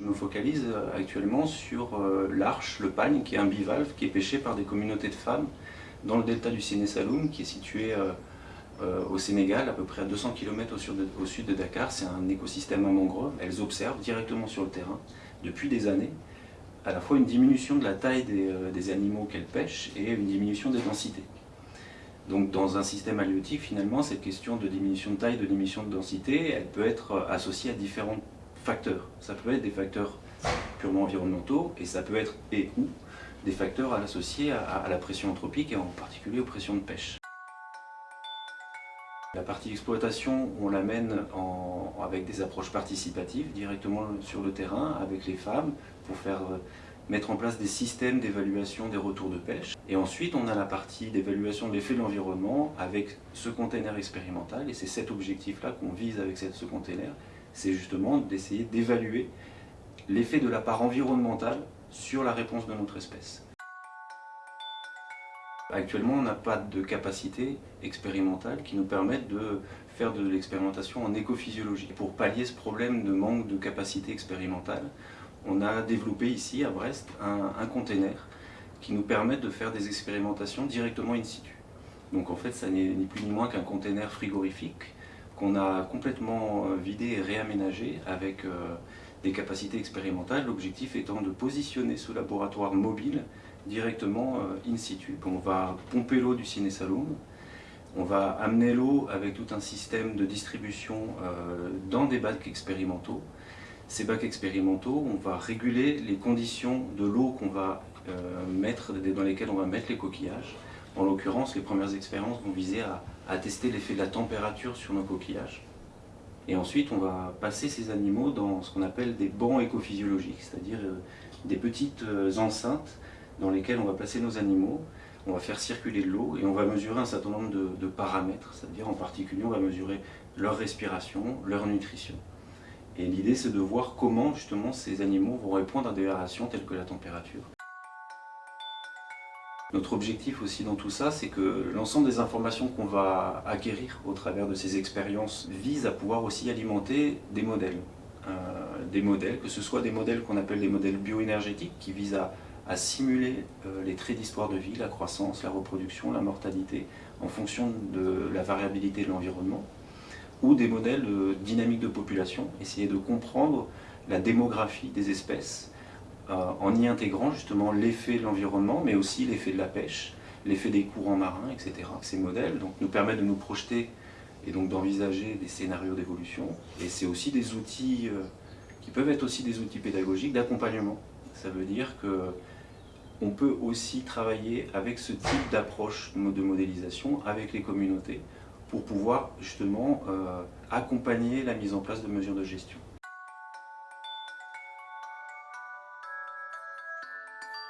Je me focalise euh, actuellement sur euh, l'arche, le pagne, qui est un bivalve qui est pêché par des communautés de femmes dans le delta du Séné Saloum, qui est situé au Sénégal, à peu près à 200 km au sud de Dakar. C'est un écosystème à mangrove. Elles observent directement sur le terrain, depuis des années, à la fois une diminution de la taille des, animaux qu'elles pêchent et une diminution des densités. Donc dans un système halieutique, finalement, cette question de diminution de taille, de diminution de densité, elle peut être associée à différents facteurs. Ça peut être des facteurs purement environnementaux et ça peut être et ou des facteurs associés à, la pression anthropique et en particulier aux pressions de pêche. La partie exploitation, on l'amène avec des approches participatives directement sur le terrain avec les femmes pour faire euh, mettre en place des systèmes d'évaluation des retours de pêche. Et ensuite, on a la partie d'évaluation de l'effet de l'environnement avec ce container expérimental et c'est cet objectif-là qu'on vise avec ce container, c'est justement d'essayer d'évaluer l'effet de la part environnementale sur la réponse de notre espèce. Actuellement, on n'a pas de capacité expérimentale qui nous permette de faire de l'expérimentation en écophysiologie. Pour pallier ce problème de manque de capacité expérimentale, on a développé ici à Brest un, un container qui nous permet de faire des expérimentations directement in situ. Donc en fait, ça n'est ni plus ni moins qu'un container frigorifique qu'on a complètement euh, vidé et réaménagé avec euh, des capacités expérimentales, l'objectif étant de positionner ce laboratoire mobile directement euh, in situ. On va pomper l'eau du Ciné-Saloum, on va amener l'eau avec tout un système de distribution dans des bacs expérimentaux. Ces bacs expérimentaux, on va réguler les conditions de l'eau qu'on va mettre, dans lesquelles on va mettre les coquillages. En l'occurrence, les premières expériences vont viser à, tester l'effet de la température sur nos coquillages. Et ensuite, on va passer ces animaux dans ce qu'on appelle des bancs écophysiologiques, c'est-à-dire euh, des petites euh, enceintes dans lesquelles on va placer nos animaux, on va faire circuler de l'eau et on va mesurer un certain nombre de, de paramètres, c'est-à-dire en particulier on va mesurer leur respiration, leur nutrition. Et l'idée c'est de voir comment justement ces animaux vont répondre à des variations telles que la température. Notre objectif aussi dans tout ça, c'est que l'ensemble des informations qu'on va acquérir au travers de ces expériences vise à pouvoir aussi alimenter des modèles. Euh, des modèles, que ce soit des modèles qu'on appelle des modèles bioénergétiques qui visent à, simuler euh, les traits d'histoire de vie, la croissance, la reproduction, la mortalité, en fonction de la variabilité de l'environnement, ou des modèles de dynamique de population, essayer de comprendre la démographie des espèces, euh, en y intégrant justement l'effet de l'environnement, mais aussi l'effet de la pêche, l'effet des courants marins, etc. Ces modèles donc, nous permettent de nous projeter et donc d'envisager des scénarios d'évolution. Et c'est aussi des outils euh, qui peuvent être aussi des outils pédagogiques d'accompagnement. Ça veut dire que on peut aussi travailler avec ce type d'approche de modélisation avec les communautés pour pouvoir justement euh, accompagner la mise en place de mesures de gestion. うん。